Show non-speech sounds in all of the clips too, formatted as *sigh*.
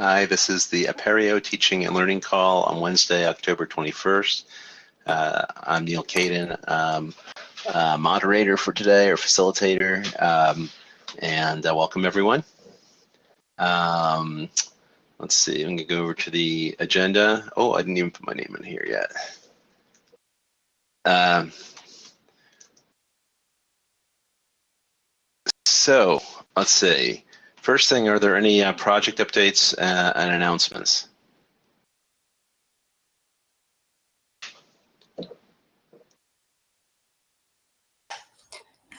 Hi, this is the Apereo Teaching and Learning Call on Wednesday, October 21st. Uh, I'm Neal Caidin, um, uh, moderator for today or facilitator, um, and uh, welcome everyone. Um, let's see, I'm gonna go over to the agenda. Oh, I didn't even put my name in here yet. Um, so let's see. First thing, are there any uh, project updates uh, and announcements?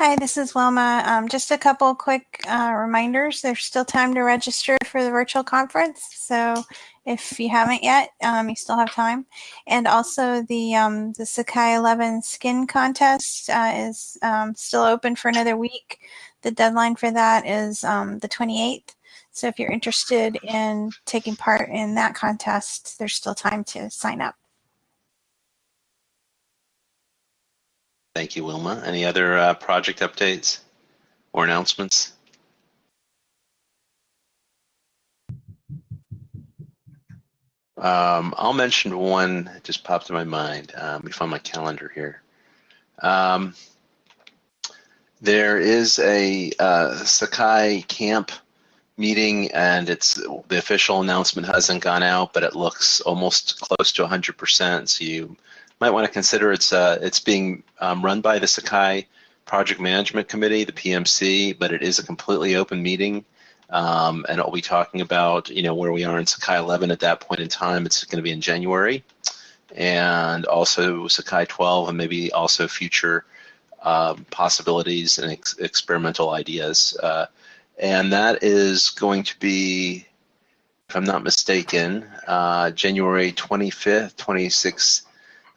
Hi, this is Wilma. Um, just a couple quick uh, reminders. There's still time to register for the virtual conference. So if you haven't yet, um, you still have time. And also the, um, the Sakai 11 skin contest uh, is um, still open for another week. The deadline for that is um, the 28th. So if you're interested in taking part in that contest, there's still time to sign up. Thank you, Wilma. Any other uh, project updates or announcements? Um, I'll mention one that just popped in my mind. Um, let me find my calendar here. Um, there is a uh, Sakai camp meeting and it's the official announcement hasn't gone out, but it looks almost close to 100%. So you might want to consider it's uh, it's being um, run by the Sakai Project Management Committee, the PMC, but it is a completely open meeting. Um, and it'll be talking about you know where we are in Sakai 11 at that point in time. It's going to be in January, and also Sakai 12, and maybe also future um, possibilities and ex experimental ideas. Uh, and that is going to be, if I'm not mistaken, uh, January 25th, 26th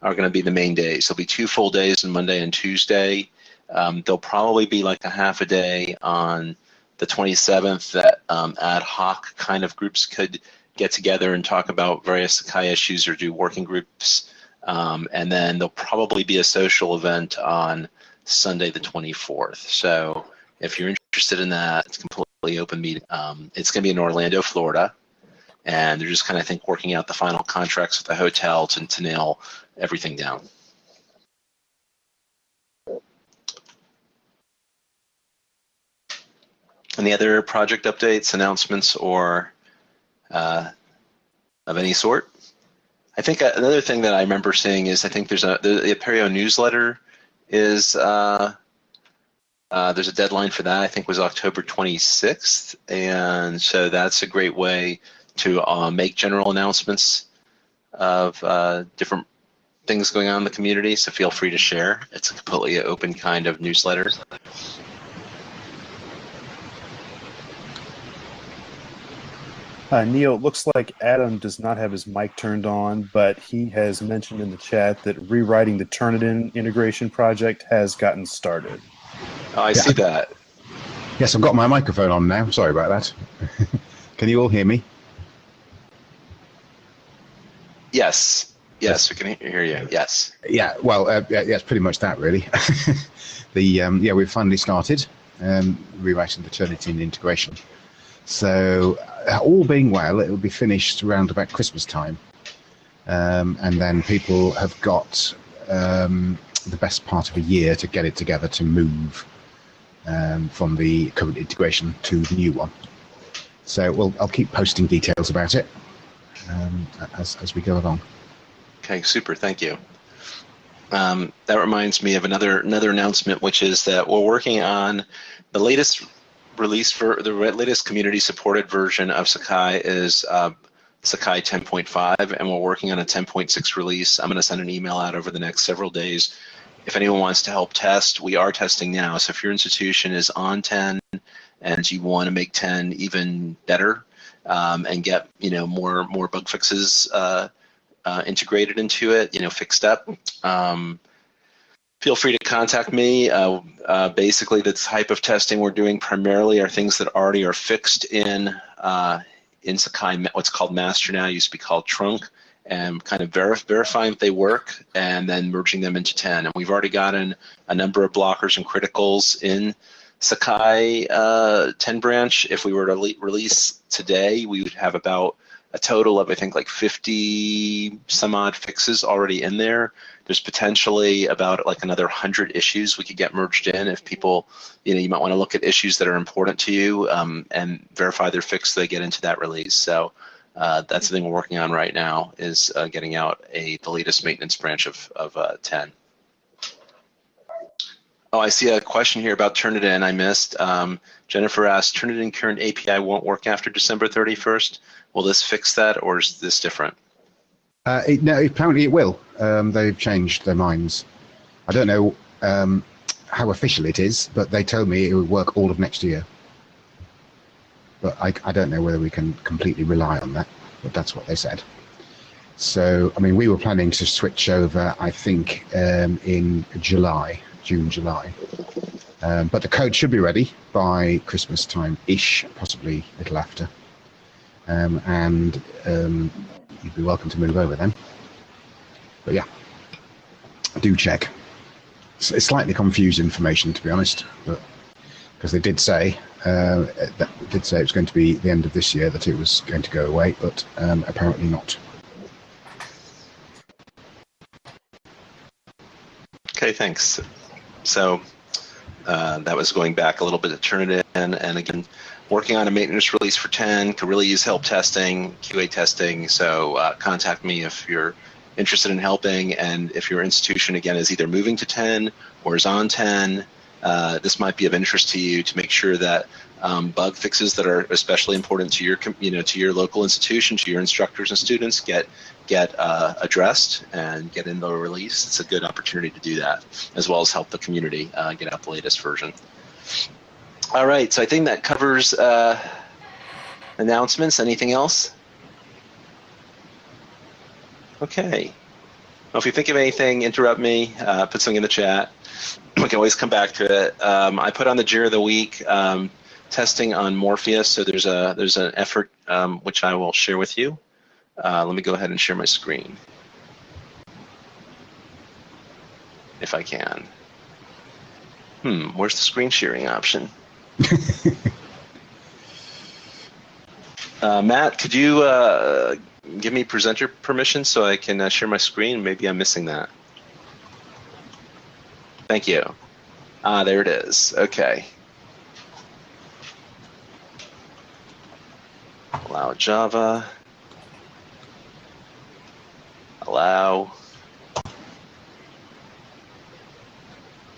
are going to be the main days. There'll be two full days on Monday and Tuesday. Um, there'll probably be like a half a day on the 27th that um, ad hoc kind of groups could get together and talk about various Sakai issues or do working groups. Um, and then there'll probably be a social event on Sunday the 24th. So if you're interested in that, it's completely open meeting. Um, it's going to be in Orlando, Florida and they're just kind of I think working out the final contracts with the hotel to, to nail everything down. Any other project updates, announcements, or uh, of any sort? I think another thing that I remember seeing is I think there's a the, Apereo newsletter is uh, uh, there's a deadline for that. I think was October 26th, and so that's a great way to uh, make general announcements of uh, different things going on in the community, so feel free to share. It's a completely open kind of newsletter. Uh, Neal, it looks like Adam does not have his mic turned on, but he has mentioned in the chat that rewriting the Turnitin integration project has gotten started. Oh, I yeah. see that. Yes, I've got my microphone on now. Sorry about that. *laughs* Can you all hear me? Yes. Yes, we can hear you. Yes. Yeah. Well, uh, yeah, it's pretty much that, really. *laughs* the um, yeah, we've finally started um, rewriting the Turnitin integration. So, uh, all being well, it will be finished around about Christmas time, um, and then people have got um, the best part of a year to get it together to move um, from the current integration to the new one. So, we'll, I'll keep posting details about it um, as, as we go along. Okay, super. Thank you. Um, that reminds me of another another announcement, which is that we're working on the latest release for the latest community supported version of Sakai is uh, Sakai 10.5, and we're working on a 10.6 release. I'm going to send an email out over the next several days. If anyone wants to help test, we are testing now. So if your institution is on 10 and you want to make 10 even better, um, and get you know more more bug fixes uh, uh, integrated into it, you know, fixed up. Um, feel free to contact me. Uh, uh basically, the type of testing we're doing primarily are things that already are fixed in uh, in Sakai, what's called master now, used to be called trunk, and kind of verif verifying that they work and then merging them into 10. And we've already gotten a number of blockers and criticals in Sakai uh, 10 branch, if we were to le- release today, we would have about a total of I think like 50 some odd fixes already in there. There's potentially about like another 100 issues we could get merged in if people, you know, you might want to look at issues that are important to you um, and verify their fix so they get into that release. So uh, that's the thing we're working on right now is uh, getting out a the latest maintenance branch of, of uh, 10. Oh, I see a question here about Turnitin I missed. Um, Jennifer asked, Turnitin current API won't work after December 31st. Will this fix that or is this different? Uh, it, no, apparently it will. Um, they've changed their minds. I don't know um, how official it is, but they told me it would work all of next year. But I, I don't know whether we can completely rely on that, but that's what they said. So, I mean, we were planning to switch over, I think, um, in July, June, July. Um, but the code should be ready by Christmas time ish, possibly a little after. Um, and um, you'd be welcome to move over then. But yeah, do check. It's, it's slightly confused information, to be honest, but because they did say uh, that did say it was going to be the end of this year that it was going to go away, but um, apparently not. Okay, thanks. So uh, that was going back a little bit to Turnitin, and again, working on a maintenance release for 10. Could really use help testing, QA testing. So uh, contact me if you're interested in helping, and if your institution again is either moving to 10 or is on 10. Uh, this might be of interest to you to make sure that um, bug fixes that are especially important to your, you know, to your local institution, to your instructors and students get get uh, addressed and get into a release. It's a good opportunity to do that, as well as help the community uh, get out the latest version. All right, so I think that covers uh, announcements. Anything else? Okay. Well, if you think of anything, interrupt me. Uh, put something in the chat. *clears throat* We can always come back to it. Um, I put on the JIRA of the week um, testing on Morpheus. So there's a there's an effort um, which I will share with you. Uh, let me go ahead and share my screen, if I can. Hmm, where's the screen sharing option? Uh, Matt, could you uh, give me presenter permission so I can uh, share my screen? Maybe I'm missing that. Thank you. Ah, there it is. Okay. Allow Java. Allow.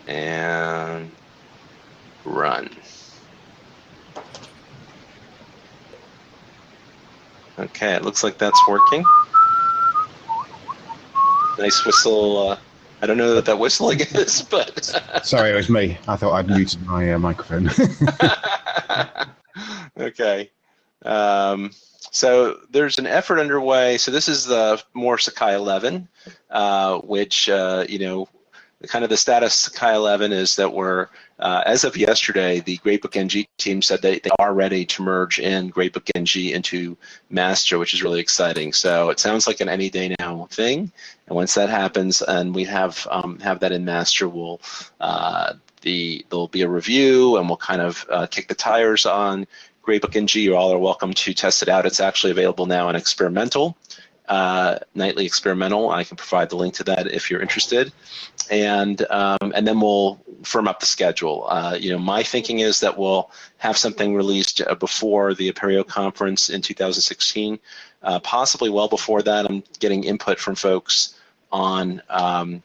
And run. Okay, it looks like that's working. Nice whistle. Uh, I don't know what that whistling is, *laughs* but. *laughs* Sorry, it was me. I thought I'd muted my uh, microphone. *laughs* okay. Um, so there's an effort underway. So this is the more Sakai 11, uh, which, uh, you know, kind of the status Sakai 11 is that we're, uh, as of yesterday, the Gradebook NG team said they, they are ready to merge in Gradebook NG into Master, which is really exciting. So it sounds like an any day now thing. And once that happens and we have um, have that in Master, we'll uh, the there'll be a review and we'll kind of uh, kick the tires on Gradebook NG. You all are welcome to test it out. It's actually available now in experimental uh, nightly experimental. I can provide the link to that if you're interested, and um, and then we'll firm up the schedule. Uh, you know, my thinking is that we'll have something released uh, before the Apereo conference in 2016, uh, possibly well before that. I'm getting input from folks on. Um,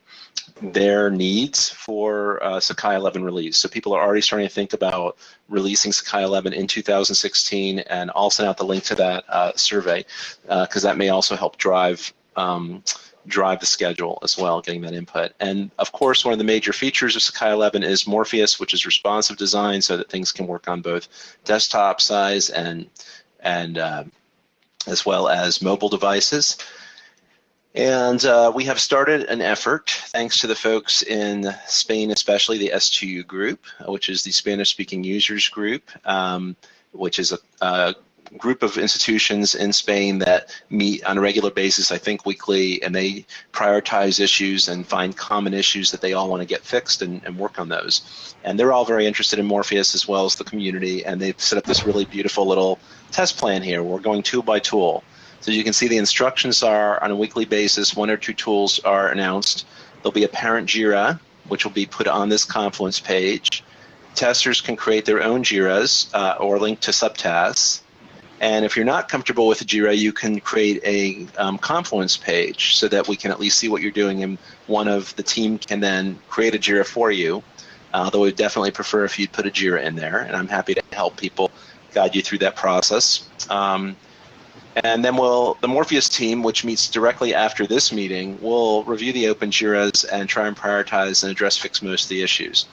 their needs for uh, Sakai 11 release. So people are already starting to think about releasing Sakai 11 in 2016, and I'll send out the link to that uh, survey because uh, that may also help drive um, drive the schedule as well, getting that input. And of course, one of the major features of Sakai 11 is Morpheus, which is responsive design, so that things can work on both desktop size and and uh, as well as mobile devices. And uh, we have started an effort, thanks to the folks in Spain, especially the S2U group, which is the Spanish speaking users group, um, which is a, a, group of institutions in Spain that meet on a regular basis, I think weekly, and they prioritize issues and find common issues that they all want to get fixed and, and work on those. And they're all very interested in Morpheus as well as the community, and they've set up this really beautiful little test plan here. We're going tool by tool. So you can see the instructions are on a weekly basis, one or two tools are announced. There'll be a parent JIRA, which will be put on this Confluence page. Testers can create their own JIRAs uh, or link to subtasks. And if you're not comfortable with Jira, you can create a um, Confluence page so that we can at least see what you're doing, and one of the team can then create a Jira for you. Uh, though we definitely prefer if you'd put a Jira in there, and I'm happy to help people guide you through that process. Um, and then we'll the Morpheus team, which meets directly after this meeting, will review the open Jiras and try and prioritize and address fix most of the issues.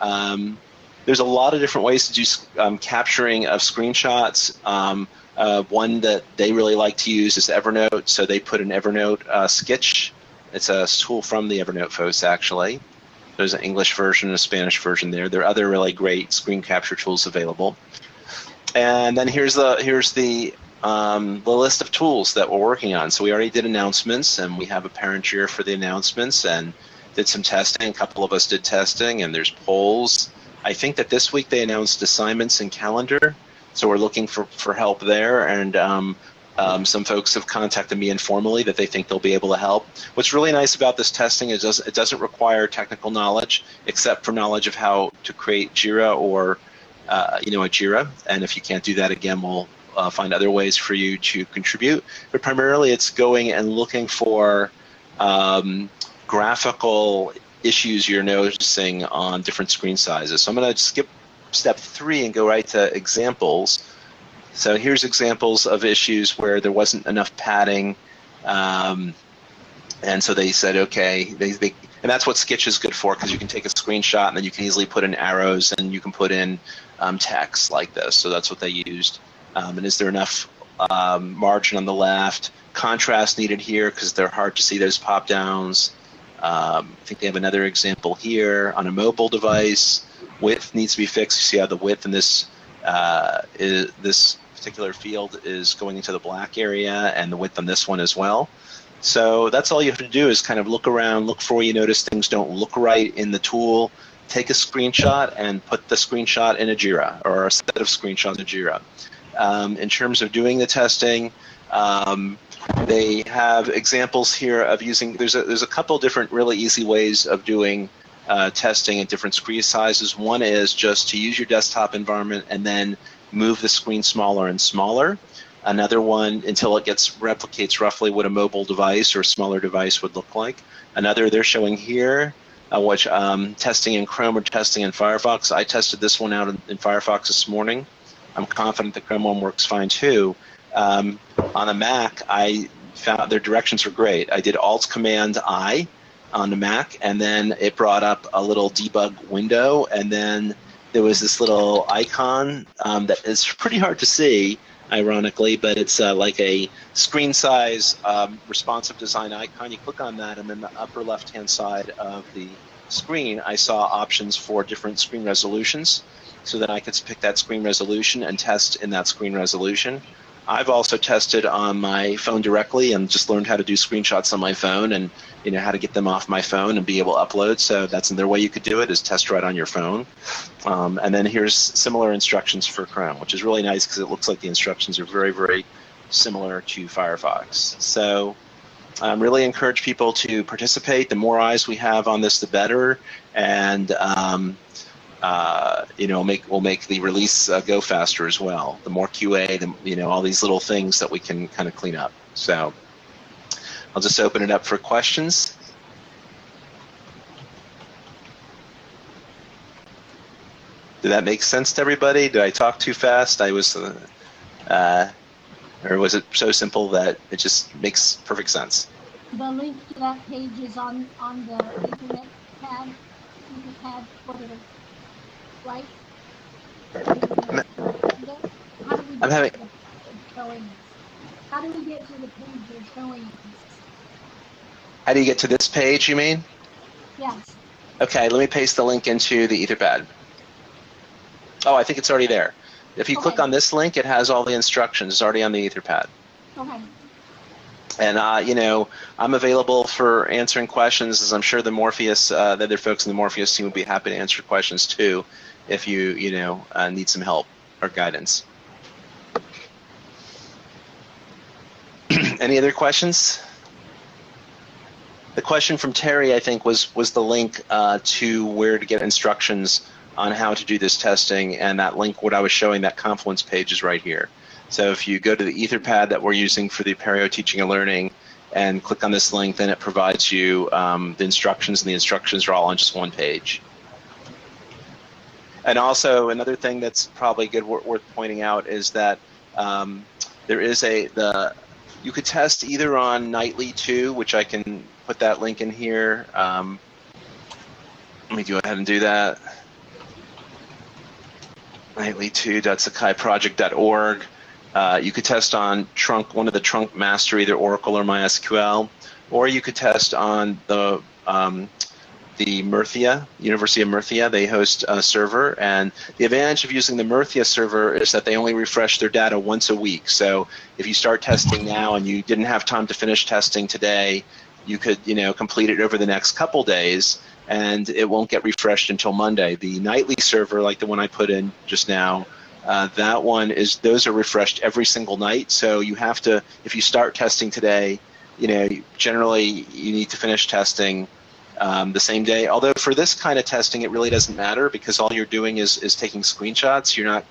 Um, there's a lot of different ways to do um, capturing of screenshots. Um, uh, one that they really like to use is Evernote, so they put an Evernote uh, Skitch. It's a tool from the Evernote folks, actually. There's an English version and a Spanish version there. There are other really great screen capture tools available. And then here's the here's the um, the list of tools that we're working on. So we already did announcements, and we have a parent Jira for the announcements, and did some testing. A couple of us did testing, and there's polls. I think that this week they announced assignments and calendar, so we're looking for, for help there. And um, um, some folks have contacted me informally that they think they'll be able to help. What's really nice about this testing is it doesn't require technical knowledge, except for knowledge of how to create Jira or uh, you know a Jira. And if you can't do that, again, we'll uh, find other ways for you to contribute. But primarily, it's going and looking for um, graphical issues you're noticing on different screen sizes. So I'm going to skip step three and go right to examples. So here's examples of issues where there wasn't enough padding. Um, and so they said, okay, they, they, and that's what Skitch is good for because you can take a screenshot and then you can easily put in arrows and you can put in um, text like this. So that's what they used. Um, and is there enough um, margin on the left? Contrast needed here because they're hard to see those pop downs. Um, I think they have another example here on a mobile device. Width needs to be fixed. You see how the width in this uh, is, this particular field is going into the black area, and the width on this one as well. So that's all you have to do is kind of look around, look for you notice things don't look right in the tool, take a screenshot, and put the screenshot in a JIRA or a set of screenshots in a JIRA. Um, in terms of doing the testing, um, they have examples here of using. There's a there's a couple different really easy ways of doing uh, testing at different screen sizes. One is just to use your desktop environment and then move the screen smaller and smaller. Another one until it gets replicates roughly what a mobile device or smaller device would look like. Another they're showing here, uh, which um, testing in Chrome or testing in Firefox. I tested this one out in, in Firefox this morning. I'm confident the Chrome one works fine too. Um, on a Mac, I found their directions were great. I did Alt Command I on the Mac, and then it brought up a little debug window, and then there was this little icon um, that is pretty hard to see, ironically, but it's uh, like a screen size um, responsive design icon. You click on that, and then the upper left hand side of the screen, I saw options for different screen resolutions so that I could pick that screen resolution and test in that screen resolution. I've also tested on my phone directly and just learned how to do screenshots on my phone and you know how to get them off my phone and be able to upload. So that's another way you could do it is test right on your phone. Um, and then here's similar instructions for Chrome, which is really nice because it looks like the instructions are very very similar to Firefox. So I um, really encourage people to participate. The more eyes we have on this, the better. And um, uh, you know, make will make the release uh, go faster as well. The more QA, the, you know, all these little things that we can kind of clean up. So I'll just open it up for questions. Did that make sense to everybody? Did I talk too fast? I was, uh, uh or was it so simple that it just makes perfect sense? The link to that page is on on the internet pad, internet pad, whatever I'm having. How do we get to the page you're showing? How do you get to this page, you mean? Yes. Okay, let me paste the link into the Etherpad. Oh, I think it's already there. If you click on this link, it has all the instructions. It's already on the Etherpad. Okay, And uh, you know, I'm available for answering questions, as I'm sure the Morpheus, uh, the other folks in the Morpheus team would be happy to answer questions too, if you you know uh, need some help or guidance. *clears throat* Any other questions? The question from Terry, I think, was was the link uh, to where to get instructions on how to do this testing, and that link, what I was showing, that Confluence page is right here. So if you go to the Etherpad that we're using for the Apereo Teaching and Learning and click on this link, then it provides you um, the instructions, and the instructions are all on just one page. And also another thing that's probably good wor- worth pointing out is that um, there is a the you could test either on Nightly 2, which I can put that link in here. Um, let me go ahead and do that. Nightly2.sakaiproject.org. Uh, you could test on trunk one of the trunk master, either Oracle or MySQL, or you could test on the um, the Murcia, University of Murcia. They host a server, and the advantage of using the Murcia server is that they only refresh their data once a week. So if you start testing now and you didn't have time to finish testing today, you could you know complete it over the next couple days, and it won't get refreshed until Monday. The nightly server, like the one I put in just now. Uh, that one is those are refreshed every single night. So you have to, if you start testing today, you know, generally you need to finish testing um, the same day. Although for this kind of testing, it really doesn't matter because all you're doing is, is taking screenshots. You're not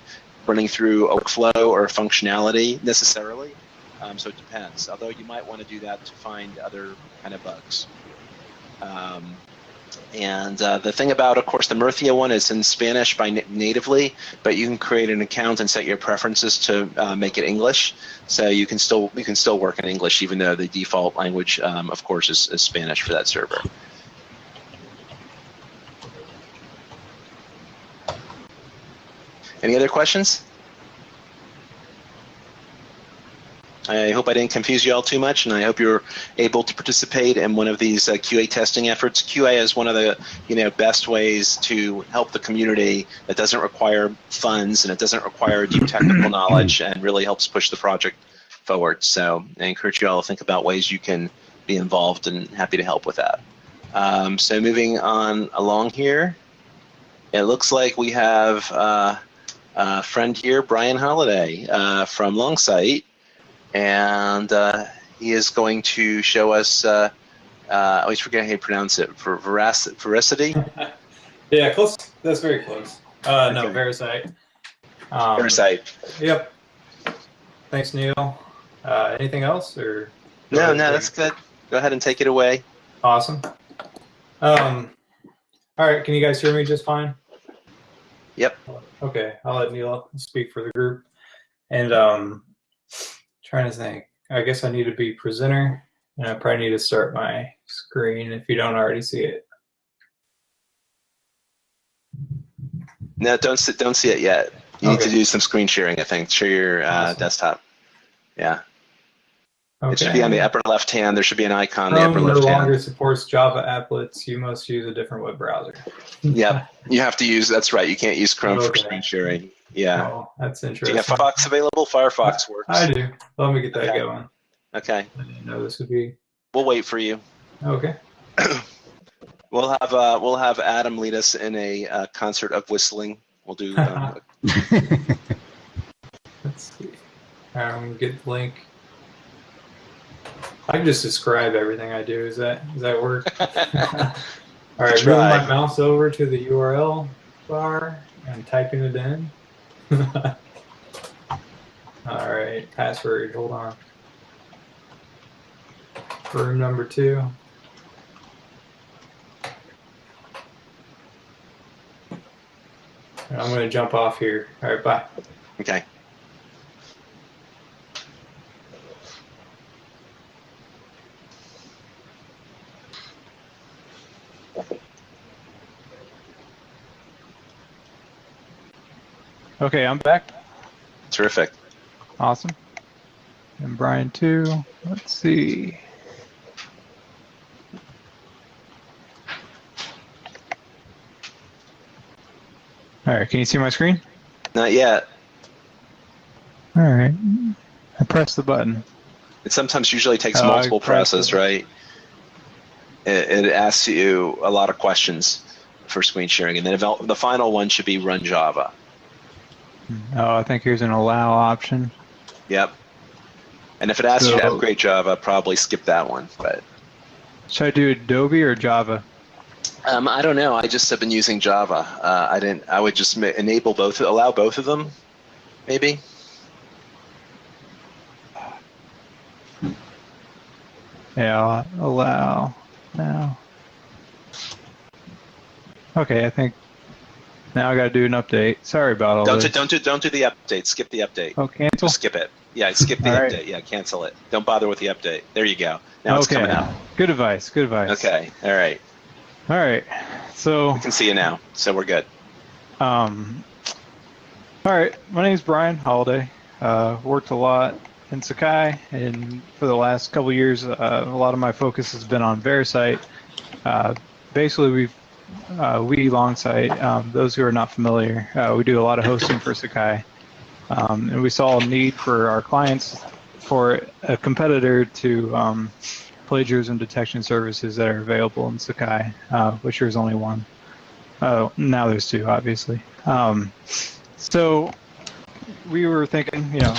running through a workflow or functionality necessarily. Um, so it depends. Although you might want to do that to find other kind of bugs. Um, and uh, the thing about, of course, the Murcia one is in Spanish by na- natively, but you can create an account and set your preferences to uh, make it English. So you can still you can still work in English, even though the default language, um, of course, is, is Spanish for that server. Any other questions? I hope I didn't confuse you all too much, and I hope you're able to participate in one of these uh, QA testing efforts. QA is one of the you know best ways to help the community that doesn't require funds and it doesn't require deep technical *clears throat* knowledge, and really helps push the project forward. So I encourage you all to think about ways you can be involved, and happy to help with that. Um, so moving on along here, it looks like we have uh, a friend here, Bryan Holladay uh, from Longsight and uh, he is going to show us. Uh, uh, I always forget how you pronounce it. For verac- veracity, *laughs* Yeah, close. That's very close. Uh, no, Okay. Um, VeriCite. Yep. Thanks, Neal. Uh, anything else or? No, no, that's good. Go ahead and take it away. awesome. Um, all right. Can you guys hear me just fine? Yep. Okay, I'll let Neal speak for the group. And um, trying to think. I guess I need to be presenter, and I probably need to start my screen if you don't already see it. No, don't see, don't see it yet. You need to do some screen sharing. I think share your uh, Awesome. desktop. Yeah, Okay. it should be on the upper left hand. There should be an icon on the Chrome upper no left longer supports Java applets. You must use a different web browser. Yep, you have to use. That's right. You can't use Chrome for screen sharing. Yeah. Oh, that's Do interesting. you have Firefox available? Firefox works. I do. Let me get that Okay. going. Okay, I didn't know this would be we'll wait for you. okay. *clears throat* We'll have uh, we'll have Adam lead us in a uh, concert of whistling. We'll do. Um, *laughs* Let's see. All right, I'm gonna get the link. I can just describe everything I do. Is that does that work? *laughs* *laughs* All right, moving my mouse over to the URL bar and typing it in. *laughs* All right, password. Hold on. Room number two. I'm going to jump off here. All right, bye. okay. Okay, I'm back. Terrific. Awesome. And Bryan too. Let's see. All right, can you see my screen? Not yet. All right. I press the button. It sometimes usually takes Oh, multiple presses, it. right? It, it asks you a lot of questions for screen sharing, and then the final one should be run Java. Oh, I think here's an allow option. Yep. And if it asks you to So- upgrade Java, probably skip that one. But Should I do Adobe or Java? um, I don't know. I just have been using Java. Uh, I didn't. I would just enable both, allow both of them, maybe. Yeah, allow now. Okay, I think now I got to do an update. Sorry about all Don't do, this. don't do don't do the update. Skip the update. Oh, cancel. Just skip it. Yeah, skip the All right. update. Yeah, cancel it. Don't bother with the update. There you go. Now it's coming out. Good advice. Good advice. Okay. All right. All right. So, We can see you now, so we're good. um, all right. My name is Bryan Holladay. Uh, worked a lot in Sakai, and for the last couple years, uh, a lot of my focus has been on VeriCite. Uh, basically, we've uh, we Longsight, Um, those who are not familiar, uh, we do a lot of hosting for Sakai, um, and we saw a need for our clients for a competitor to um, plagiarism detection services that are available in Sakai, uh, which there's only one. Oh, now there's two, obviously. Um, so we were thinking, you know,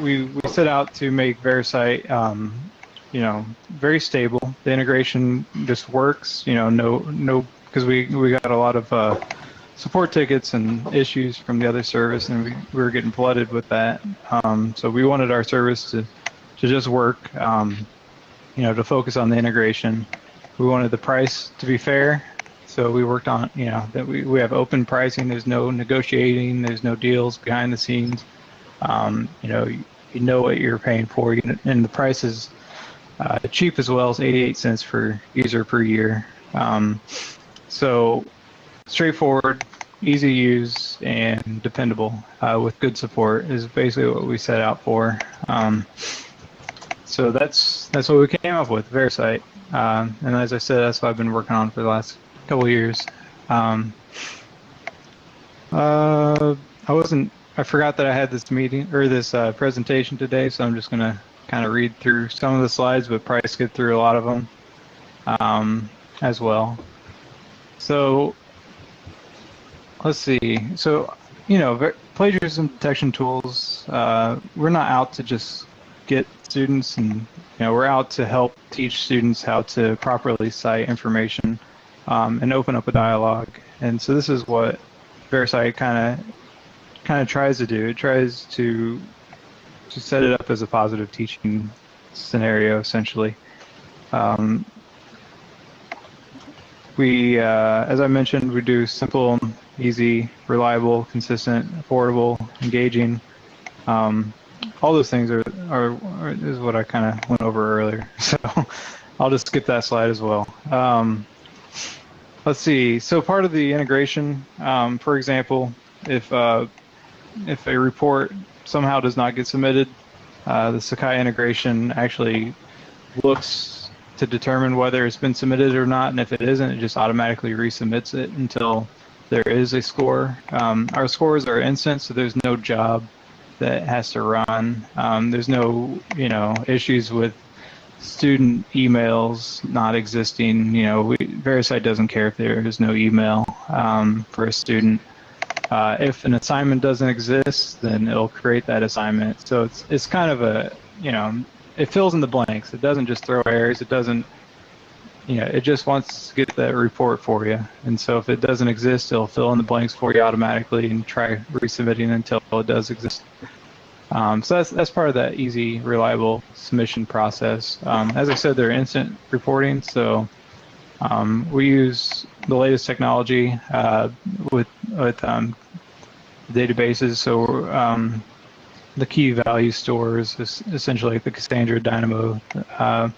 we we set out to make VeriCite, um, you know, very stable. The integration just works. You know, no no because we we got a lot of uh, support tickets and issues from the other service, and we, we were getting flooded with that. Um, so we wanted our service to to just work. Um, you know, to focus on the integration. We wanted the price to be fair. So we worked on, you know, that we, we have open pricing. There's no negotiating. There's no deals behind the scenes. Um, you know, you, you know what you're paying for, you and the price is uh, cheap as well as 88 cents per user per year. Um, so straightforward, easy to use, and dependable uh, with good support is basically what we set out for. Um, so that's that's what we came up with, VeriCite. Um, and as I said, that's what I've been working on for the last couple years. Um, uh, I wasn't. I forgot that I had this meeting or this uh, presentation today, so I'm just gonna kind of read through some of the slides, but probably skip through a lot of them um, as well. So let's see. So you know, plagiarism detection tools. Uh, we're not out to just get students, and you know, we're out to help teach students how to properly cite information um, and open up a dialogue. And so this is what VeriCite kind of kind of tries to do. It tries to to set it up as a positive teaching scenario, essentially. Um, we, uh, as I mentioned, we do simple, easy, reliable, consistent, affordable, engaging. Um, all those things are, are, are is what I kind of went over earlier. *laughs* So I'll just skip that slide as well. Um, let's see. So part of the integration, um, for example, if uh, if a report somehow does not get submitted, uh, the Sakai integration actually looks to determine whether it's been submitted or not, and if it isn't, it just automatically resubmits it until there is a score. Um, our scores are instant, so there's no job that has to run. Um, there's no, you know, issues with student emails not existing. You know, we, VeriCite doesn't care if there is no email um, for a student. Uh, if an assignment doesn't exist, then it'll create that assignment. So it's it's kind of a, you know, it fills in the blanks. It doesn't just throw errors. It doesn't, you know, it just wants to get that report for you. And so if it doesn't exist, it'll fill in the blanks for you automatically and try resubmitting until it does exist. Um, so that's that's part of that easy, reliable submission process. Um, as I said, they're instant reporting, so um, we use the latest technology uh, with with um, databases. So um, the key value stores is essentially the Cassandra Dynamo, uh,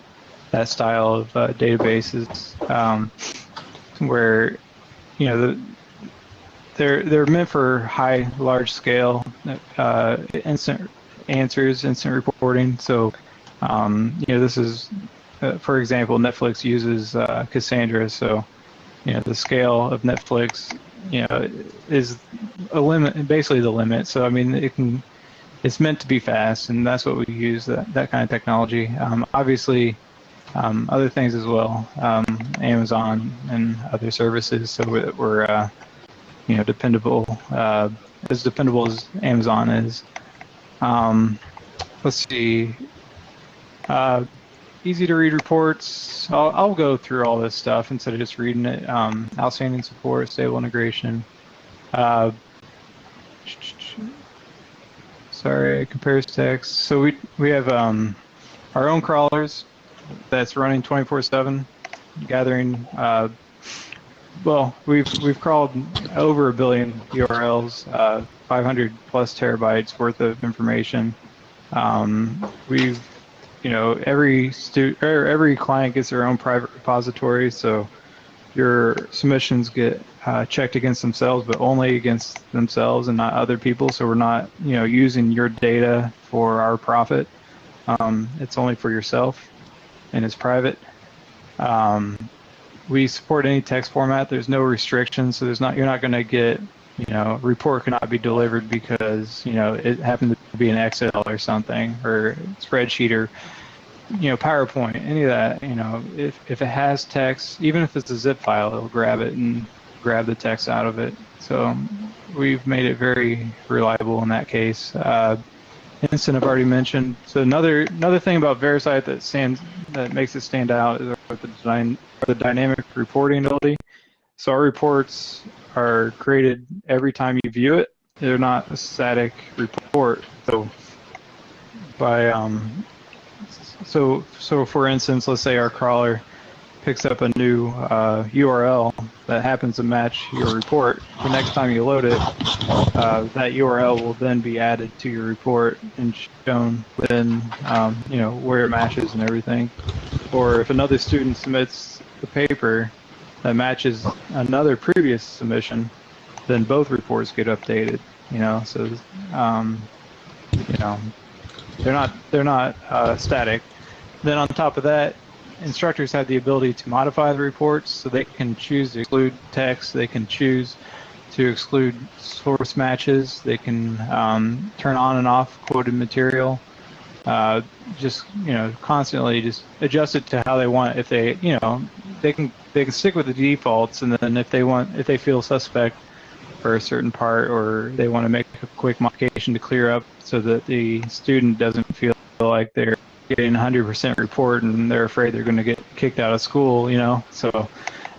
that style of uh, databases, um, where you know the they're they're meant for high, large scale, uh, instant answers, instant reporting. So, um, you know, this is, uh, for example, Netflix uses uh, Cassandra. So, you know, the scale of Netflix, you know, is a limit, basically the limit. So, I mean, it can it's meant to be fast, and that's what we use that, that kind of technology. Um, obviously, um, other things as well, um, Amazon and other services, so we're, we're uh, you know dependable uh, as dependable as Amazon is. Um, let's see. Uh, easy to read reports. I'll, I'll, go through all this stuff instead of just reading it. Um, outstanding support, stable integration. Uh, sorry, compares text. So we we have um, our own crawlers that's running 24/7, gathering. Uh, well, we've we've crawled over a billion URLs, uh, 500 plus terabytes worth of information. Um, we've you know every stu- er, every client gets their own private repository, so your submissions get uh, checked against themselves, but only against themselves and not other people. So we're not you know using your data for our profit. Um, it's only for yourself, and it's private. Um, we support any text format. There's no restrictions, so there's not you're not going to get you know report cannot be delivered because you know it happened to be an Excel or something or spreadsheet or you know PowerPoint, any of that. You know, if if it has text, even if it's a zip file, it'll grab it and grab the text out of it. So we've made it very reliable in that case. Uh, Instant I've already mentioned. So another another thing about VeriCite that stands that makes it stand out is the, design, the dynamic reporting ability. So our reports are created every time you view it. They're not a static report. So by um, so so for instance, let's say our crawler picks up a new uh, URL that happens to match your report. The next time you load it, uh, that URL will then be added to your report and shown within, um, you know, where it matches and everything. Or if another student submits the paper that matches another previous submission, then both reports get updated. You know, so um, you know they're not they're not uh, static. Then on top of that, instructors have the ability to modify the reports, so they can choose to exclude text. They can choose to exclude source matches. They can um, turn on and off quoted material. Uh, just you know, constantly just adjust it to how they want. If they you know they can they can stick with the defaults, and then if they want if they feel suspect for a certain part or they want to make a quick modification to clear up so that the student doesn't feel like they're getting 100% report and they're afraid they're going to get kicked out of school, you know, so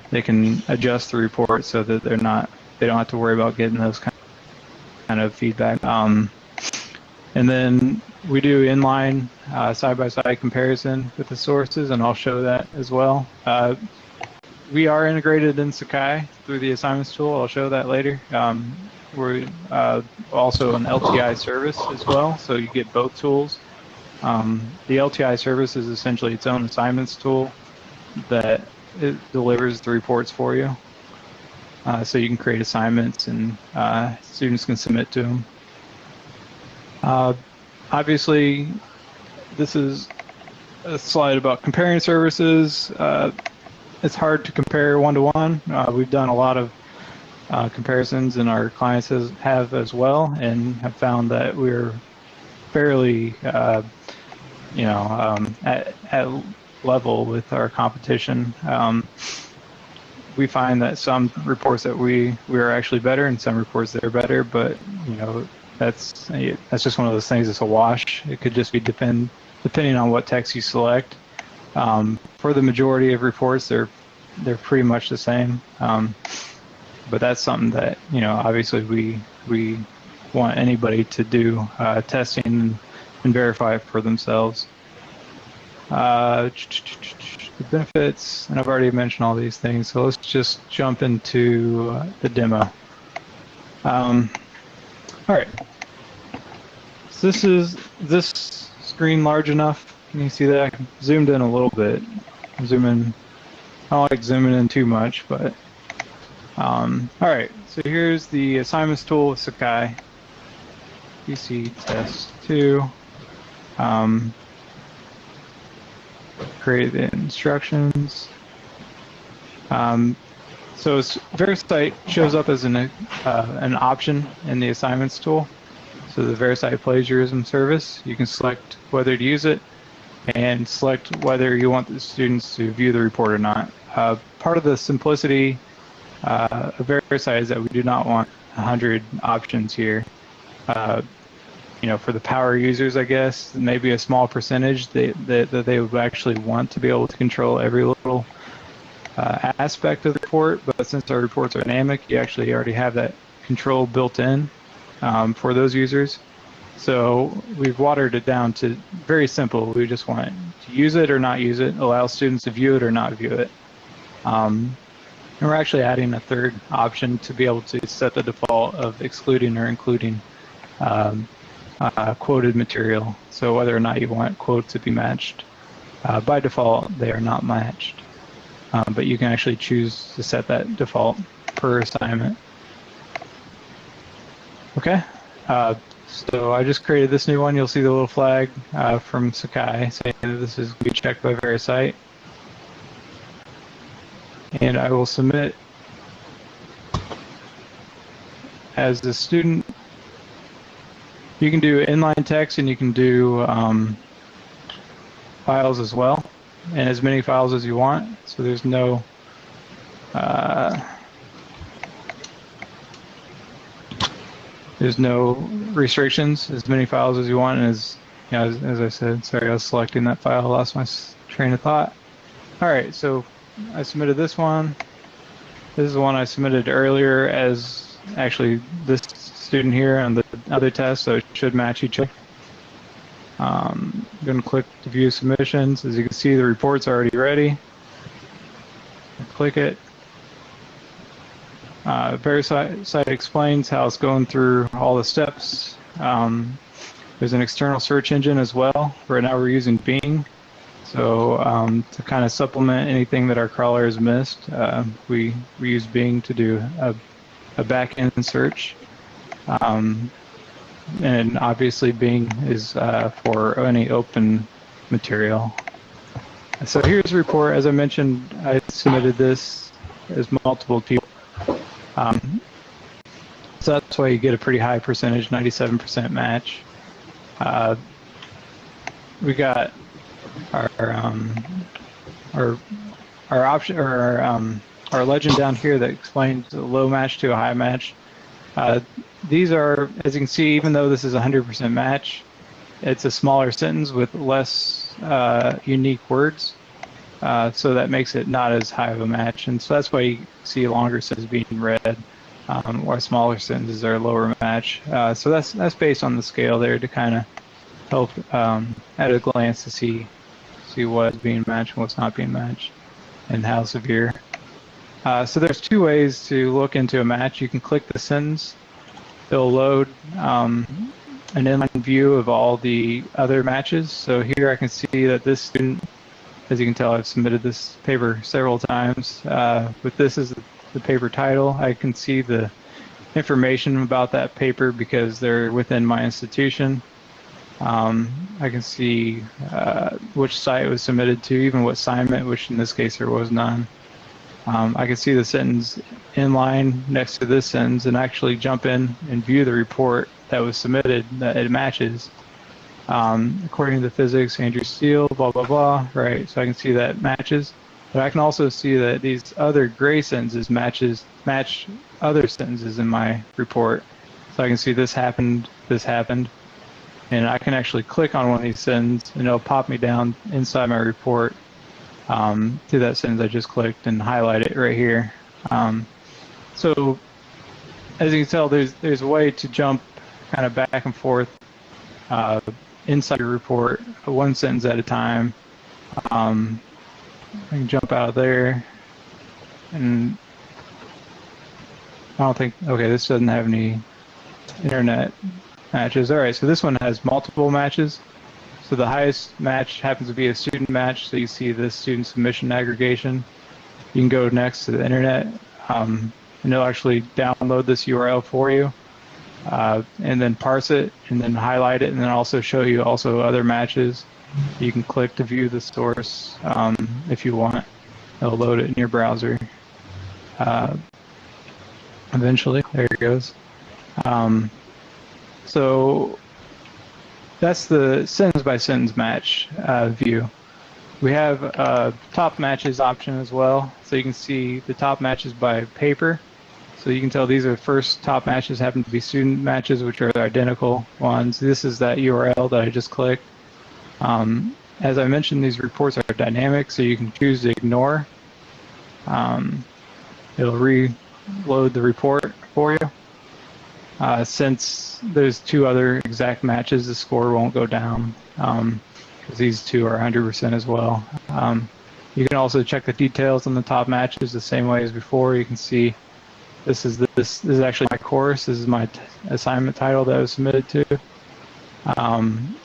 they can adjust the report so that they're not they don't have to worry about getting those kind of feedback. Um, and then we do inline uh, side-by-side comparison with the sources, and I'll show that as well. Uh, we are integrated in Sakai through the assignments tool. I'll show that later. Um, we're uh, also an LTI service as well, so you get both tools. Um, the LTI service is essentially its own assignments tool that it delivers the reports for you. Uh, so you can create assignments and uh, students can submit to them. Uh, obviously, this is a slide about comparing services. It's hard to compare one to one. We've done a lot of uh, comparisons, and our clients has, have as well, and have found that we're fairly, uh, you know, um, at, at, level with our competition. Um, we find that some reports that we we are actually better, and some reports that are better, but you know, that's that's just one of those things. It's a wash. It could just be depend depending on what text you select. Um, for the majority of reports, they're they're pretty much the same. Um, but that's something that you know, obviously we we want anybody to do uh, testing and verify it for themselves. Uh, the benefits, and I've already mentioned all these things, so let's just jump into uh, the demo. Um, all right. So this is this screen large enough? Can you see that? I zoomed in a little bit. Zoom in. I don't like zooming in too much, but um, all right. So here's the assignments tool with Sakai. PC test two. Um, create the instructions. Um, so VeriCite shows up as an uh, an option in the assignments tool. so the VeriCite plagiarism service. You can select whether to use it and select whether you want the students to view the report or not. Uh, part of the simplicity uh, of VeriCite is that we do not want 100 options here. Uh, you know, for the power users, I guess, maybe a small percentage that, that, that they would actually want to be able to control every little uh, aspect of the report. But since our reports are dynamic, you actually already have that control built in um, for those users. So we've watered it down to very simple. We just want to use it or not use it, allow students to view it or not view it. Um, and we're actually adding a third option to be able to set the default of excluding or including um, uh, quoted material. So whether or not you want quotes to be matched. Uh, by default, they are not matched. Um, but you can actually choose to set that default per assignment. Okay. Uh, so I just created this new one. You'll see the little flag uh, from Sakai saying that this is to be checked by VeriCite. And I will submit as a student. You can do inline text and you can do um, files as well, and as many files as you want. So there's no uh, there's no restrictions. As many files as you want, and as you know, as, as I said, sorry, I was selecting that file, lost my train of thought. All right, so I submitted this one. This is the one I submitted earlier as actually this student here on the other test, so it should match each other. Um, I'm going to click to view submissions. As you can see, the report's already ready. Click it. Uh, VeriCite explains how it's going through all the steps. Um, there's an external search engine as well. Right now we're using Bing. So um, to kind of supplement anything that our crawler has missed, uh, we, we use Bing to do a, a back-end search. Um, and obviously Bing is uh, for any open material. So here's a report. As I mentioned, I submitted this as multiple people. Um, so that's why you get a pretty high percentage, 97% match. Uh, we got our um, our our option or our, um, our legend down here that explains a low match to a high match. Uh, these are, as you can see, even though this is 100% match, it's a smaller sentence with less uh, unique words. Uh, so that makes it not as high of a match. And so that's why you see longer sentences being read, um, while smaller sentences are lower match. Uh, so that's that's based on the scale there to kind of help um, at a glance to see see what's being matched and what's not being matched and how severe. Uh, so there's two ways to look into a match. You can click the sentence. It'll load um, an inline view of all the other matches. So here I can see that this student, as you can tell, I've submitted this paper several times. Uh, this as the paper title, I can see the information about that paper because they're within my institution. Um, I can see uh, which site it was submitted to, even what assignment, which in this case there was none. Um, I can see the sentence in line next to this sentence and actually jump in and view the report that was submitted that it matches. Um, according to the physics, Andrew Steele, blah, blah, blah, right? So I can see that matches. But I can also see that these other gray sentences matches match other sentences in my report. So I can see this happened, this happened, and I can actually click on one of these sentences and it'll pop me down inside my report um, to that sentence I just clicked and highlight it right here. Um, so as you can tell, there's there's a way to jump kind of back and forth uh, inside your report, one sentence at a time. Um, I can jump out of there, and I don't think. Okay, this doesn't have any internet matches. All right, so this one has multiple matches. So the highest match happens to be a student match. So you see this student submission aggregation. You can go next to the internet, um, and it'll actually download this URL for you, uh, and then parse it, and then highlight it, and then also show you also other matches. You can click to view the source um, if you want. It'll load it in your browser. Uh, eventually, there it goes. Um, so that's the sentence by sentence match uh, view. We have a top matches option as well, so you can see the top matches by paper. So you can tell these are first top matches happen to be student matches, which are identical ones. This is that URL that I just clicked. Um, as I mentioned, these reports are dynamic, so you can choose to ignore. Um, it'll reload the report for you. Uh, since there's two other exact matches, the score won't go down because um, these two are 100% as well. Um, you can also check the details on the top matches the same way as before. You can see this is this, this is actually my course. This is my assignment title that I was submitted to. Um,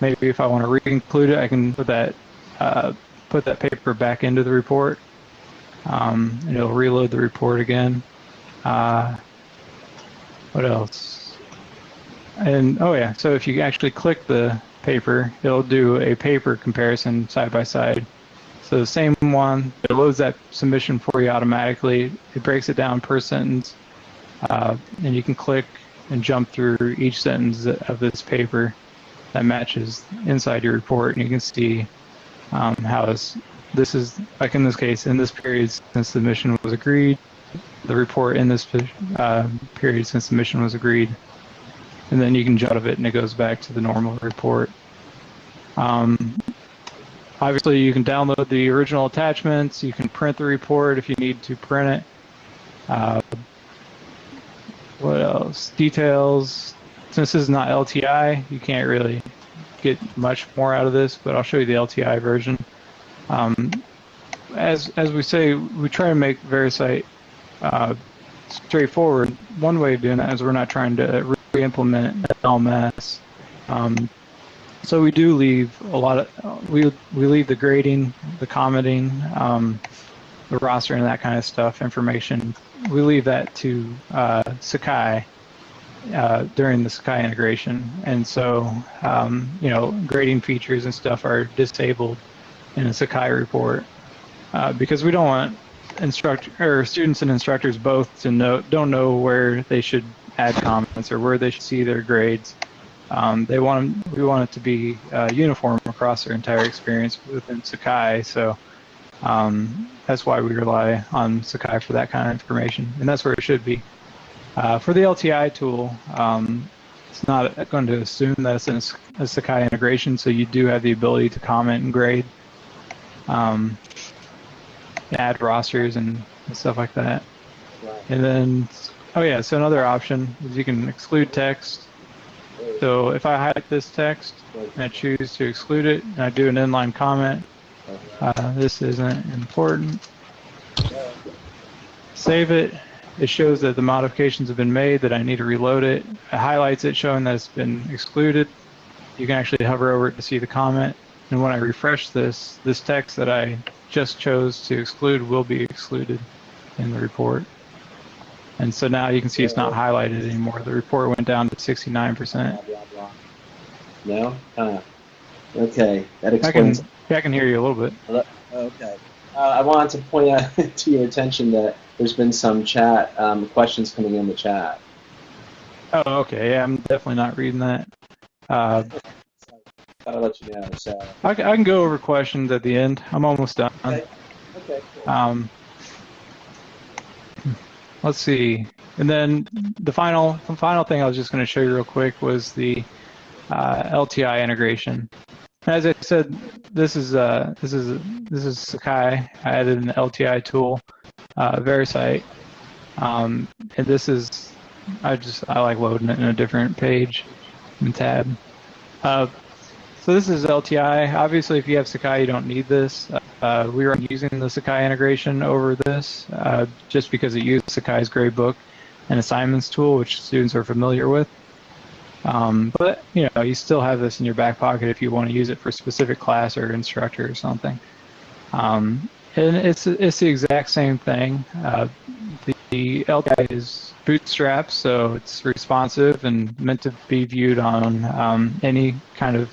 maybe if I want to re-include it, I can put that uh, put that paper back into the report, um, and it'll reload the report again. Uh, what else? And oh yeah, so if you actually click the paper, it'll do a paper comparison side by side. So the same one, it loads that submission for you automatically. It breaks it down per sentence, uh, and you can click and jump through each sentence of this paper that matches inside your report, and you can see um, how this, this is, like in this case, in this period since the mission was agreed, the report in this uh, period since the mission was agreed, and then you can jot of it and it goes back to the normal report. Um, obviously, you can download the original attachments. You can print the report if you need to print it. Uh, what else? Details. Since this is not LTI, you can't really get much more out of this, but I'll show you the LTI version. Um, as as we say, we try to make VeriCite uh, straightforward. One way of doing that is we're not trying to re-implement LMS. Um, so we do leave a lot of we we leave the grading, the commenting, um, the roster, and that kind of stuff information. We leave that to uh, Sakai uh, during the Sakai integration, and so um, you know grading features and stuff are disabled in a Sakai report uh, because we don't want instruct or students and instructors both to know don't know where they should add comments or where they should see their grades. Um, they want we want it to be uh, uniform across their entire experience within Sakai. So um, that's why we rely on Sakai for that kind of information, and that's where it should be. Uh, for the LTI tool, um, it's not going to assume that it's in a Sakai integration, so you do have the ability to comment and grade. Um, add rosters and, stuff like that. And then, oh yeah, so another option is you can exclude text. So if I highlight this text and I choose to exclude it and I do an inline comment, uh, this isn't important. Save it. It shows that the modifications have been made, that I need to reload it. It highlights it showing that it's been excluded. You can actually hover over it to see the comment. And when I refresh this, this text that I just chose to exclude will be excluded in the report. And so now you can see it's not highlighted anymore. The report went down to 69%. No? Uh, okay, that explains. I can, yeah, I can hear you a little bit. Okay. Uh, I wanted to point out *laughs* to your attention that there's been some chat um, questions coming in the chat. Oh, okay. Yeah, I'm definitely not reading that. Uh, *laughs* I'll let you know. So I, I can go over questions at the end. I'm almost done. Okay. Okay. Cool. Um, let's see. And then the final, the final thing I was just going to show you real quick was the uh, LTI integration. As I said, this is uh, this is this is Sakai. I added an LTI tool, uh, VeriCite, um, and this is I just I like loading it in a different page and tab. Uh, so this is LTI. Obviously, if you have Sakai, you don't need this. Uh, we are using the Sakai integration over this uh, just because it uses Sakai's gradebook and assignments tool, which students are familiar with. Um, but you know, you still have this in your back pocket if you want to use it for a specific class or instructor or something. Um, and it's it's the exact same thing. Uh, the, the LTI is bootstrapped, so it's responsive and meant to be viewed on um, any kind of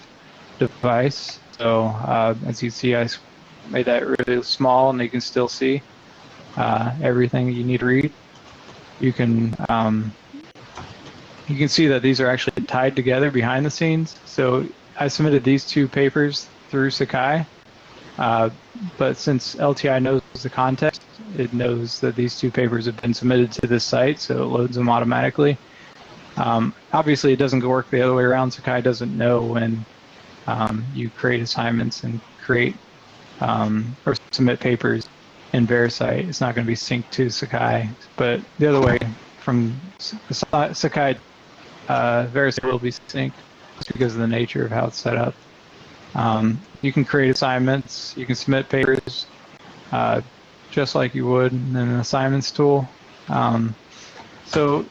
device. So uh, as you see, I made that really small, and you can still see uh, everything you need to read. You can um, you can see that these are actually tied together behind the scenes. So I submitted these two papers through Sakai, uh, but since LTI knows the context, it knows that these two papers have been submitted to this site, so it loads them automatically. Um, obviously, it doesn't work the other way around. Sakai doesn't know when um, you create assignments and create um, or submit papers in VeriCite. It's not going to be synced to Sakai, but the other way from Sakai, uh, VeriCite will be synced just because of the nature of how it's set up. Um, you can create assignments, you can submit papers, uh, just like you would in an assignments tool. Um, so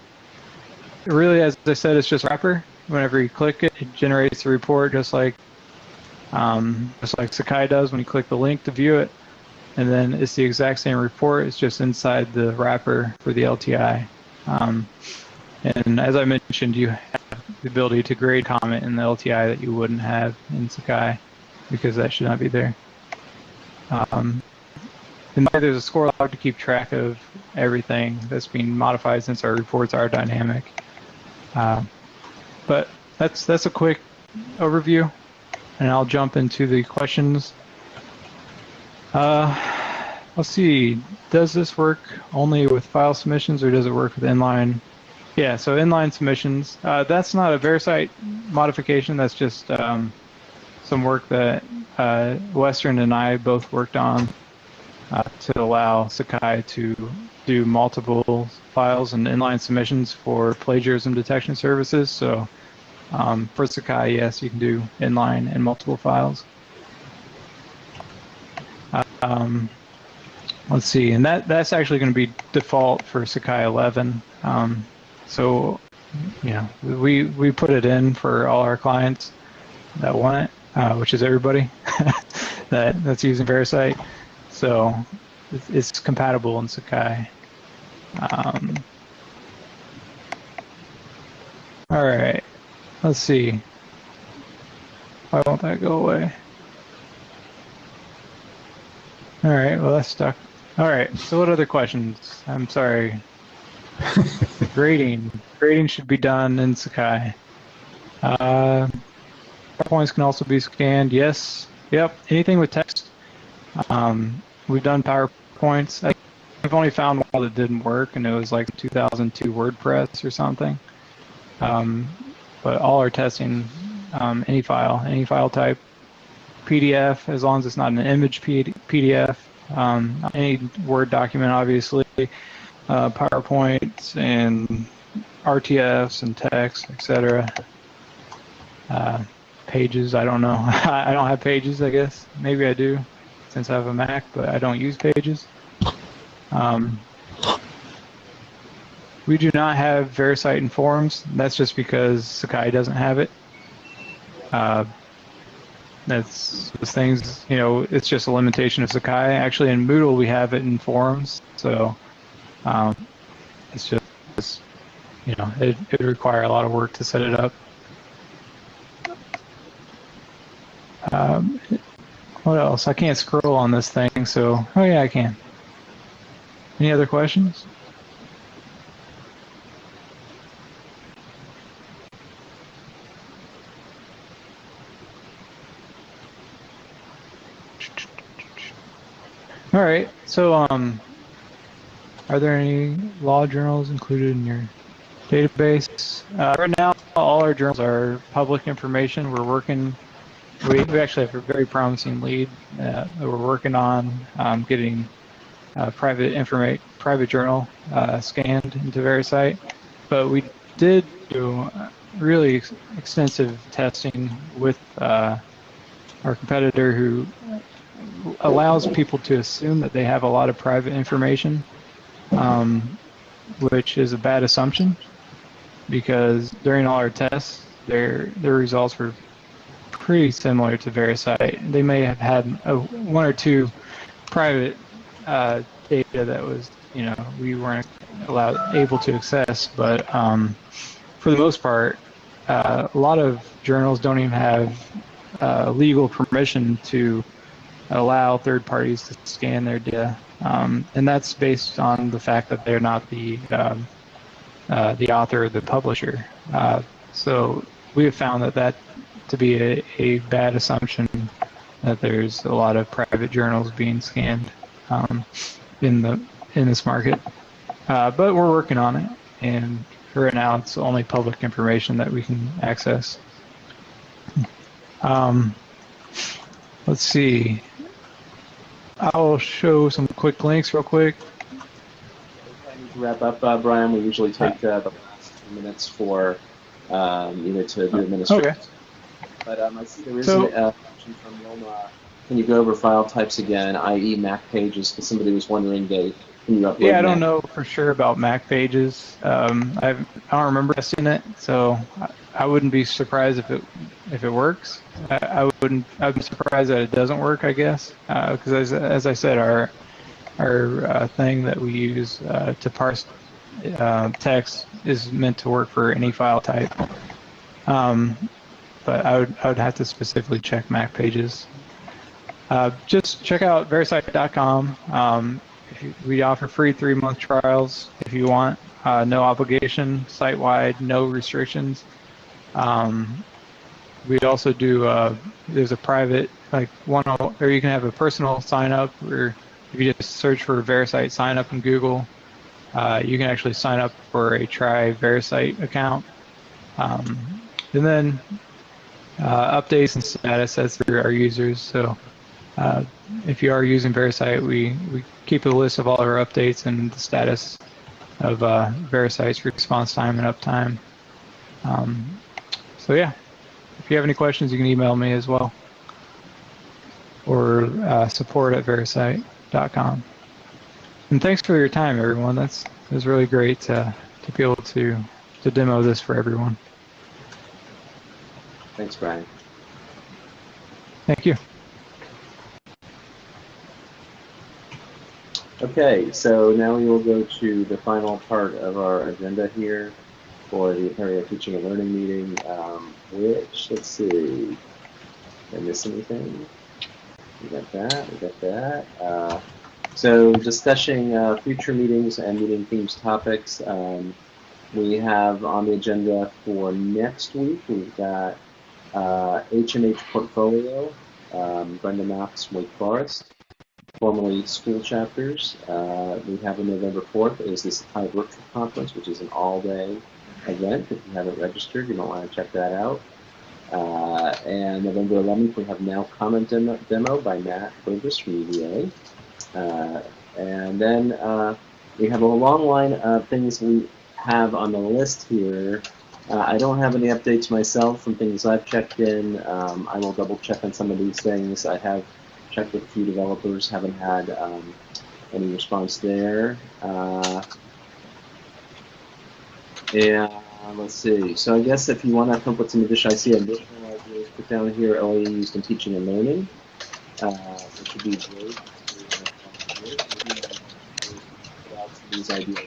really, as I said, it's just wrapper. Whenever you click it, it generates a report just like um, just like Sakai does when you click the link to view it. And then it's the exact same report. It's just inside the wrapper for the LTI. Um, and as I mentioned, you have the ability to grade comment in the LTI that you wouldn't have in Sakai because that should not be there. Um, and there's a score log to keep track of everything that's being modified since our reports are dynamic. Uh, but that's that's a quick overview, and I'll jump into the questions. Uh, let's see. Does this work only with file submissions, or does it work with inline? Yeah, so inline submissions. Uh, that's not a VeriCite modification. That's just um, some work that uh, Western and I both worked on uh, to allow Sakai to do multiple files and inline submissions for plagiarism detection services. So um, for Sakai, yes, you can do inline and multiple files. Um, let's see, and that that's actually going to be default for Sakai 11. Um, so, yeah, we we put it in for all our clients that want it, uh, which is everybody *laughs* that that's using VeriCite. So it's, it's compatible in Sakai. Um, all right, let's see. Why won't that go away? All right, well that's stuck. All right, so what other questions? I'm sorry. *laughs* grading. Grading should be done in Sakai. Uh, points can also be scanned. Yes. Yep. Anything with text. Um, we've done PowerPoints. I've only found one that didn't work, and it was like 2002 WordPress or something. Um, but all our testing, um, any file, any file type, PDF, as long as it's not an image PDF, um, any Word document, obviously, uh, PowerPoints and RTFs and text, etc. Uh, pages, I don't know. *laughs* I don't have pages, I guess. Maybe I do, since I have a Mac, but I don't use pages. Um, we do not have VeriCite in forums. That's just because Sakai doesn't have it. Uh, that's those things, you know, it's just a limitation of Sakai. Actually, in Moodle, we have it in forums. So um, it's just, you know, it, it would require a lot of work to set it up. Um, what else? I can't scroll on this thing, so, oh yeah, I can. Any other questions? All right. So, um, are there any law journals included in your database? Uh, right now, all our journals are public information. We're working. We, we actually have a very promising lead uh, that we're working on um, getting uh, private private journal uh, scanned into VeriCite. But we did do really extensive testing with uh, our competitor who allows people to assume that they have a lot of private information, um, which is a bad assumption because during all our tests, their their results were pretty similar to VeriCite. They may have had a, one or two private uh, data that was, you know, we weren't allowed able to access, but um, for the most part, uh, a lot of journals don't even have uh, legal permission to allow third parties to scan their data, um, and that's based on the fact that they're not the um, uh, the author or the publisher. Uh, So we have found that that to be a, a bad assumption that there's a lot of private journals being scanned um, in the in this market. Uh, but we're working on it, and for now, it's only public information that we can access. Um, let's see. I'll show some quick links real quick. To wrap up, uh, Bryan. We usually take uh, the last few minutes for um, either to do administration. Okay. But um, I see there is So- a uh, question from Wilma. Can you go over file types again, i.e. Mac pages? Because somebody was wondering, they can you upload Yeah, I don't Mac- know for sure about Mac pages. Um, I've, I don't remember testing it, so I, wouldn't be surprised if it if it works. I, I wouldn't. Be surprised that it doesn't work. I guess because as as I said, our our uh, thing that we use uh, to parse uh, text is meant to work for any file type. Um, but I would I would have to specifically check Mac pages. Uh, just check out VeriCite.com. Um, we offer free three month trials if you want. Uh, no obligation, site wide, no restrictions. Um, we also do. Uh, there's a private like one, or you can have a personal sign up, or if you just search for VeriCite sign up in Google, uh, you can actually sign up for a try VeriCite account. Um, and then uh, updates and status that's for our users. So uh, if you are using VeriCite, we, we keep a list of all our updates and the status of uh, VeriCite's response time and uptime. Um, so yeah, if you have any questions, you can email me as well, or uh, support at vericite.com. And thanks for your time, everyone. That's it was really great to, to be able to to demo this for everyone. Thanks, Bryan. Thank you. Okay, so now we will go to the final part of our agenda here for the Apereo Teaching and Learning meeting, um, which, let's see, did I miss anything? We got that, we got that. Uh, so discussing uh, future meetings and meeting themes topics, um, we have on the agenda for next week, we've got uh, H&H Portfolio, um, Brenda Maths, Wake Forest formerly school chapters. Uh, we have on November 4th is this High Virtual Conference, which is an all-day event. If you haven't registered, you might want to check that out. Uh, and November 11th, we have Now Comment demo, demo by Matt Burgess from UVA. Uh, and then uh, we have a long line of things we have on the list here. Uh, I don't have any updates myself from things I've checked in. Um, I will double check on some of these things. I have checked with a few developers, haven't had um, any response there. And let's see. So I guess if you want to come up with some additional, I see additional ideas put down here, OAE used in teaching and learning, uh, which would be great. These ideas.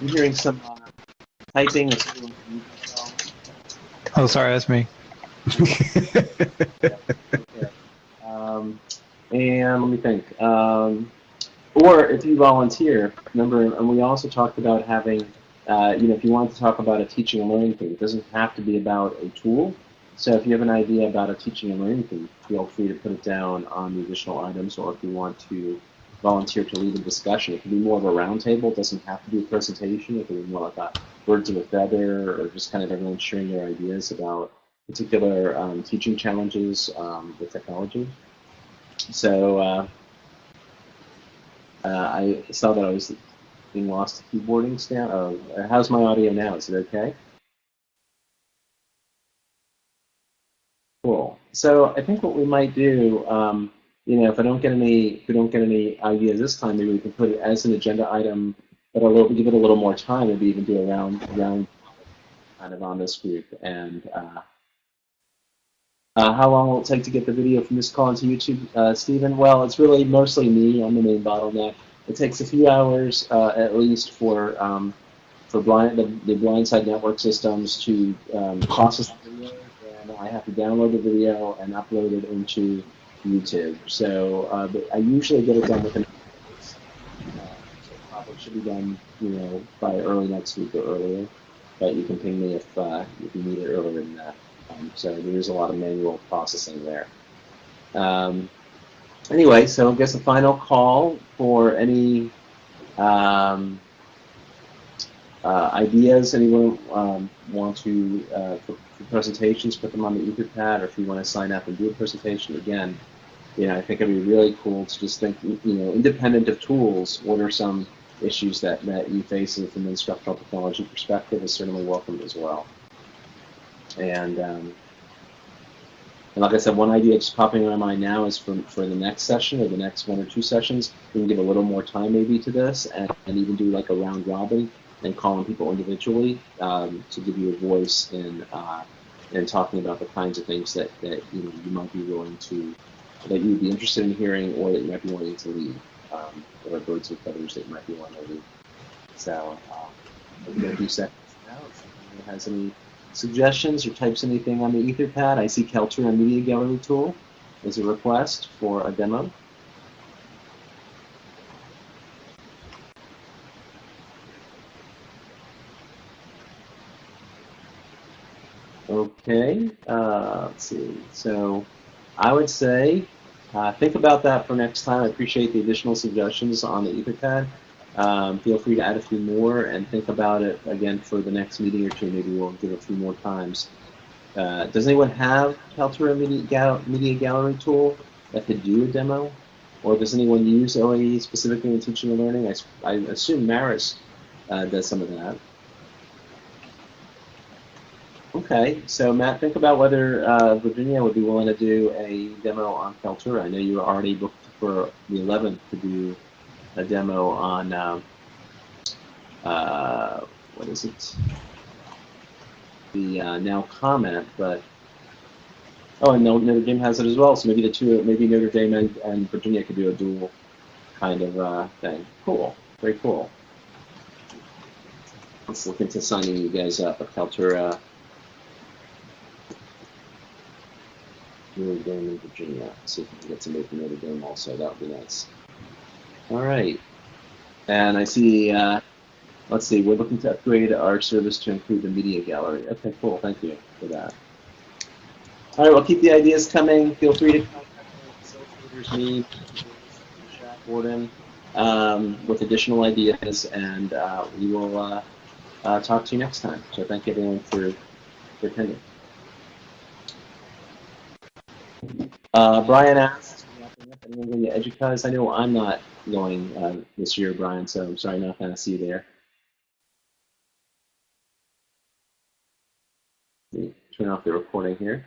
I'm hearing some uh, typing. Is everyone can mute themselves? Oh, sorry, that's me. *laughs* *laughs* And let me think. Um, or if you volunteer, remember, and we also talked about having, uh, you know, if you want to talk about a teaching and learning thing, it doesn't have to be about a tool. So if you have an idea about a teaching and learning thing, feel free to put it down on the additional items, or if you want to volunteer to lead a discussion, it can be more of a roundtable. It doesn't have to be a presentation. It can be more like a birds of a feather, or just kind of everyone sharing their ideas about particular um, teaching challenges um, with technology. So uh, uh, I saw that I was being lost to keyboarding. Stan, oh, how's my audio now? Is it okay? Cool. So I think what we might do, um, you know, if I don't get any, if we don't get any ideas this time, maybe we can put it as an agenda item, but little, give it a little more time. Maybe even do a round, round, kind of on this group. And uh, uh, how long will it take to get the video from this call into YouTube, uh, Stephen? Well, it's really mostly me. I'm the main bottleneck. It takes a few hours uh, at least for um, for blind the, the Blindside network systems to um, process the video, and I have to download the video and upload it into YouTube. So uh, I usually get it done within should be done, you know, by early next week or earlier. But you can ping me if uh, if you need it earlier than that. Um, so there is a lot of manual processing there. Um, anyway, so I guess a final call for any um, uh, ideas. Anyone um, want to uh, for, for presentations, put them on the Etherpad, or if you want to sign up and do a presentation again. You know, I think it'd be really cool to just think, you know, independent of tools, what are some issues that, that you face from an instructional technology perspective is certainly welcomed as well. And, um, and like I said, one idea just popping in my mind now is for, for the next session or the next one or two sessions, we can give a little more time maybe to this and, and even do like a round robin and calling people individually um, to give you a voice in, uh, in talking about the kinds of things that, that you, know, you might be willing to that you would be interested in hearing or that you might be wanting to lead, um, or birds with feathers that you might be wanting to lead. So um, we're going to do seconds now. If anyone has any suggestions or types anything on the Etherpad, I see Kaltura Media Gallery tool is a request for a demo. Okay, uh, let's see. So I would say uh, think about that for next time. I appreciate the additional suggestions on the Etherpad. Um, feel free to add a few more and think about it again for the next meeting or two. Maybe we'll give a few more times. Uh, does anyone have Kaltura Media, Gal Media Gallery tool that could do a demo? Or does anyone use OAE specifically in teaching and learning? I, I assume Marist uh, does some of that. Okay, so Matt, think about whether uh, Virginia would be willing to do a demo on Kaltura. I know you were already booked for the 11th to do a demo on, um, uh, what is it? The uh, now comment, but, oh, and Notre Dame has it as well, so maybe the two, maybe Notre Dame and, and Virginia could do a dual kind of uh, thing. Cool, very cool. Let's look into signing you guys up at Kaltura. Notre Dame in Virginia. See if we can get somebody from Notre Dame also. That would be nice. All right. And I see, uh, let's see, we're looking to upgrade our service to include the media gallery. Okay, cool. Thank you for that. All right, well, keep the ideas coming. Feel free to contact me, Gordon, um, with additional ideas, and uh, we will uh, uh, talk to you next time. So thank you everyone for, for attending. Uh, Bryan asked? I know I'm not going uh, this year, Bryan, so I'm sorry not going to see you there. Turn off the recording here.